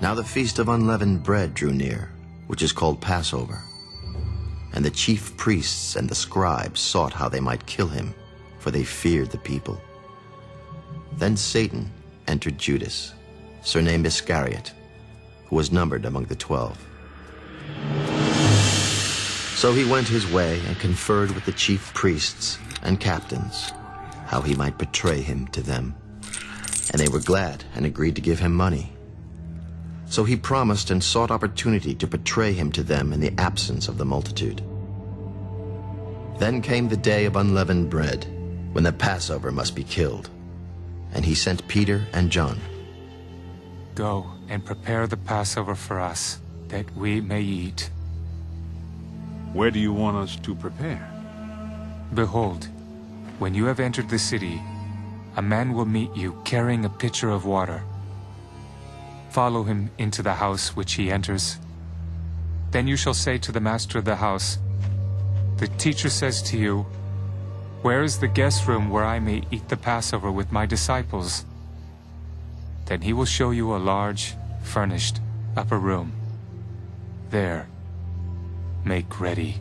Now the feast of unleavened bread drew near, which is called Passover. And the chief priests and the scribes sought how they might kill him, for they feared the people. Then Satan entered Judas, surnamed Iscariot, who was numbered among the twelve. So he went his way and conferred with the chief priests and captains, how he might betray him to them. And they were glad and agreed to give him money. So he promised and sought opportunity to betray him to them in the absence of the multitude. Then came the day of unleavened bread, when the Passover must be killed. And he sent Peter and John. Go and prepare the Passover for us, that we may eat. Where do you want us to prepare? Behold, when you have entered the city, a man will meet you carrying a pitcher of water. Follow him into the house which he enters. Then you shall say to the master of the house, The teacher says to you, Where is the guest room where I may eat the Passover with my disciples? Then he will show you a large, furnished, upper room. There, make ready.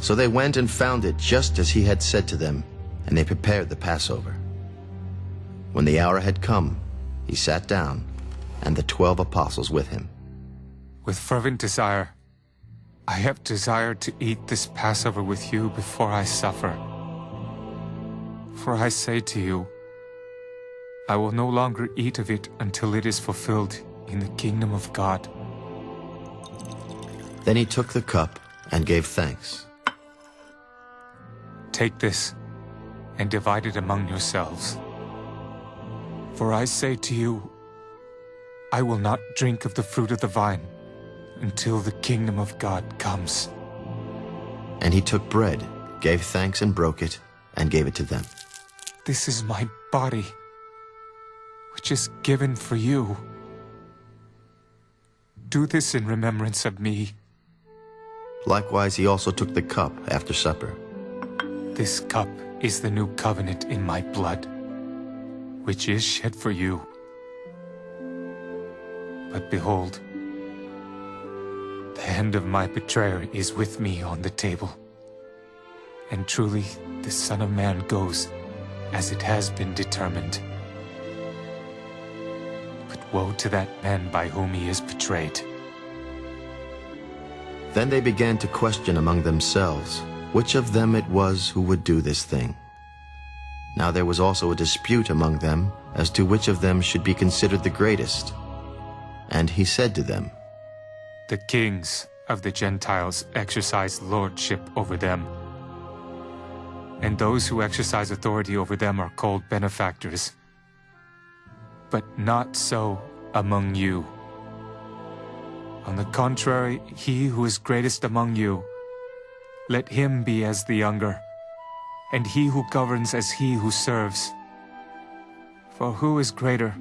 So they went and found it just as he had said to them, and they prepared the Passover. When the hour had come, he sat down, and the twelve apostles with him. With fervent desire, I have desired to eat this Passover with you before I suffer. For I say to you, I will no longer eat of it until it is fulfilled in the kingdom of God. Then he took the cup and gave thanks. Take this and divide it among yourselves. For I say to you, I will not drink of the fruit of the vine until the kingdom of God comes. And he took bread, gave thanks and broke it, and gave it to them. This is my body, which is given for you. Do this in remembrance of me. Likewise, he also took the cup after supper. This cup is the new covenant in my blood, which is shed for you. But behold, the hand of my betrayer is with me on the table. And truly, the Son of Man goes as it has been determined. But woe to that man by whom he is betrayed. Then they began to question among themselves which of them it was who would do this thing. Now there was also a dispute among them as to which of them should be considered the greatest. And he said to them, The kings of the Gentiles exercise lordship over them. And those who exercise authority over them are called benefactors. But not so among you. On the contrary, he who is greatest among you, let him be as the younger, and he who governs as he who serves. For who is greater,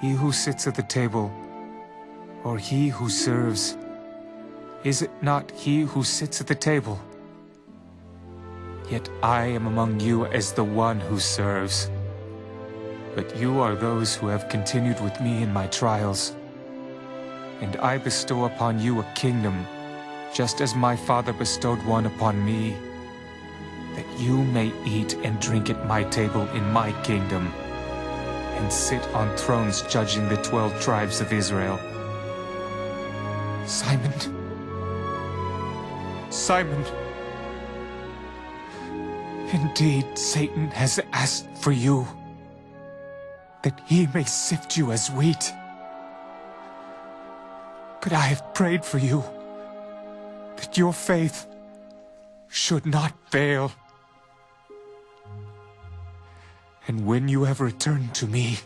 he who sits at the table, or he who serves? Is it not he who sits at the table? Yet I am among you as the one who serves. But you are those who have continued with me in my trials. And I bestow upon you a kingdom, just as my Father bestowed one upon me, that you may eat and drink at my table in my kingdom, and sit on thrones judging the twelve tribes of Israel. Simon, Simon, indeed Satan has asked for you, that he may sift you as wheat. But I have prayed for you, that your faith should not fail. And when you have returned to me,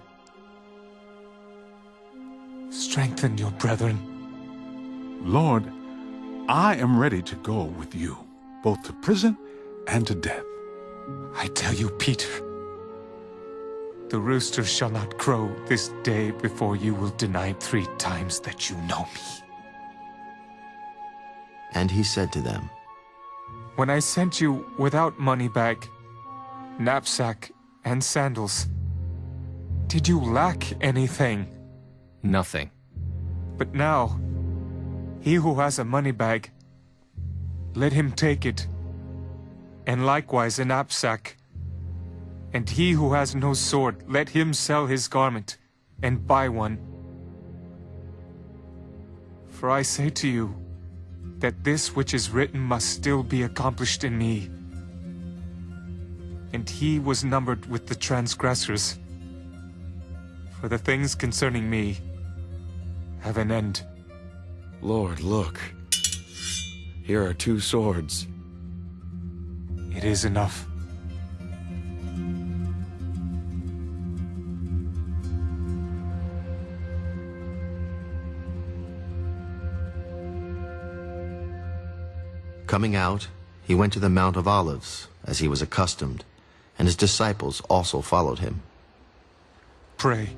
strengthen your brethren. Lord, I am ready to go with you, both to prison and to death. I tell you, Peter, the rooster shall not crow this day before you will deny three times that you know me. And he said to them, When I sent you without money bag, knapsack, and sandals, did you lack anything? Nothing. But now, he who has a money bag, let him take it, and likewise a knapsack. And he who has no sword, let him sell his garment, and buy one. For I say to you, that this which is written must still be accomplished in me. And he was numbered with the transgressors. For the things concerning me have an end. Lord, look. Here are two swords. It is enough. Coming out, he went to the Mount of Olives, as he was accustomed, and his disciples also followed him. Pray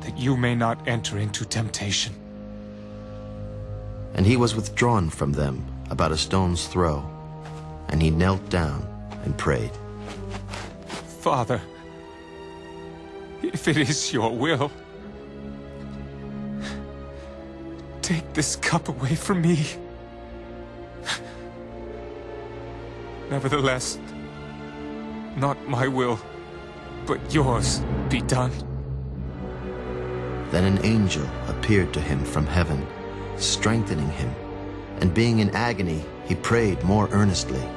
that you may not enter into temptation. And he was withdrawn from them about a stone's throw, and he knelt down and prayed. Father, if it is your will, take this cup away from me. Nevertheless, not my will, but yours be done. Then an angel appeared to him from heaven, strengthening him, and being in agony, he prayed more earnestly.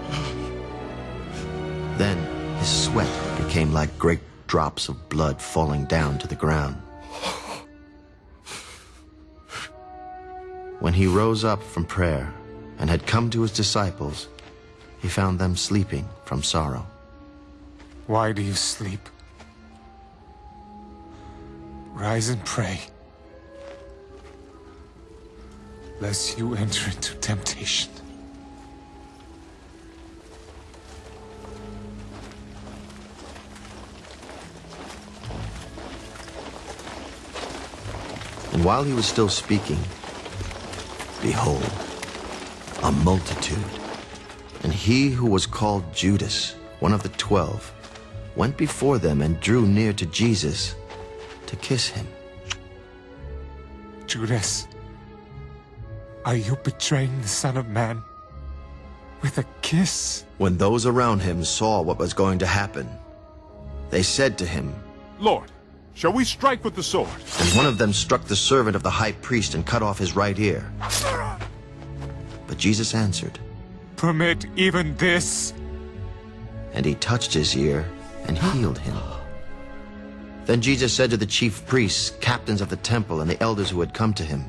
Then his sweat became like great drops of blood falling down to the ground. When he rose up from prayer and had come to his disciples, he found them sleeping from sorrow. Why do you sleep? Rise and pray, lest you enter into temptation. And while he was still speaking, behold, a multitude. And he who was called Judas, one of the twelve, went before them and drew near to Jesus to kiss him. Judas, are you betraying the Son of Man with a kiss? When those around him saw what was going to happen, they said to him, Lord, shall we strike with the sword? And one of them struck the servant of the high priest and cut off his right ear. But Jesus answered, Permit even this. And he touched his ear and healed him. Then Jesus said to the chief priests, captains of the temple, and the elders who had come to him,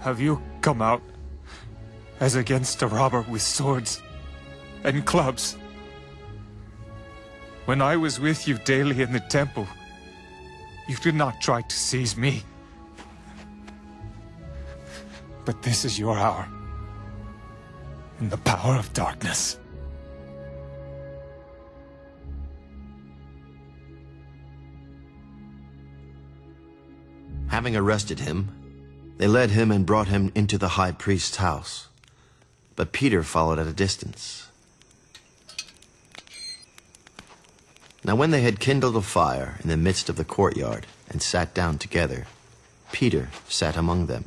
Have you come out as against a robber with swords and clubs? When I was with you daily in the temple, you did not try to seize me. But this is your hour in the power of darkness. Having arrested him, they led him and brought him into the high priest's house. But Peter followed at a distance. Now when they had kindled a fire in the midst of the courtyard and sat down together, Peter sat among them.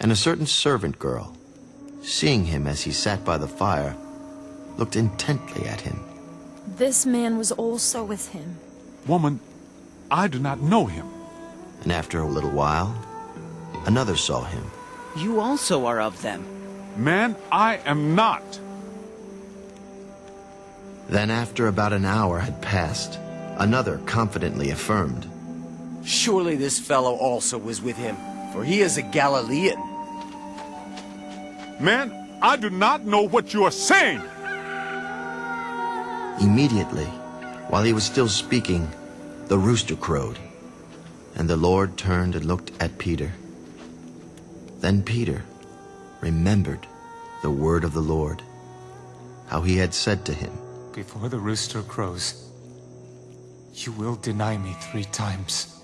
And a certain servant girl, seeing him as he sat by the fire, looked intently at him. This man was also with him. Woman, I do not know him. And after a little while, another saw him. You also are of them. Man, I am not. Then after about an hour had passed, another confidently affirmed, Surely this fellow also was with him, for he is a Galilean. Man, I do not know what you are saying. Immediately, while he was still speaking, the rooster crowed. And the Lord turned and looked at Peter. Then Peter remembered the word of the Lord, how he had said to him, Before the rooster crows, you will deny me three times.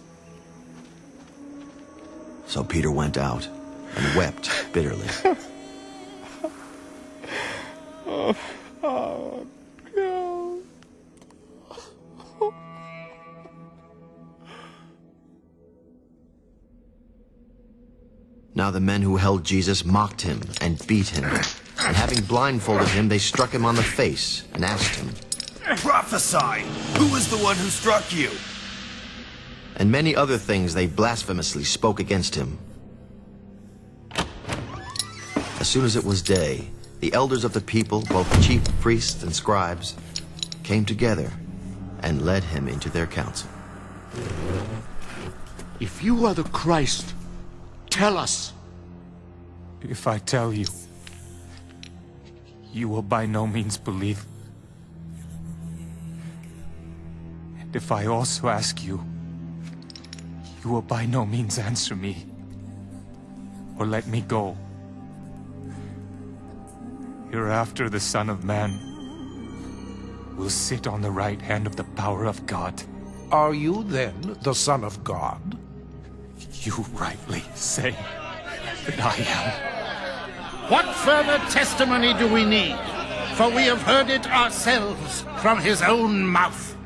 So Peter went out and wept bitterly. Now the men who held Jesus mocked him and beat him. And having blindfolded him, they struck him on the face and asked him, Prophesy! Who is the one who struck you? And many other things they blasphemously spoke against him. As soon as it was day, the elders of the people, both chief priests and scribes, came together and led him into their council. If you are the Christ, tell us. If I tell you, you will by no means believe. And if I also ask you, you will by no means answer me or let me go. Hereafter the Son of Man will sit on the right hand of the power of God. Are you then the Son of God? You rightly say that I am. What further testimony do we need? For we have heard it ourselves from his own mouth.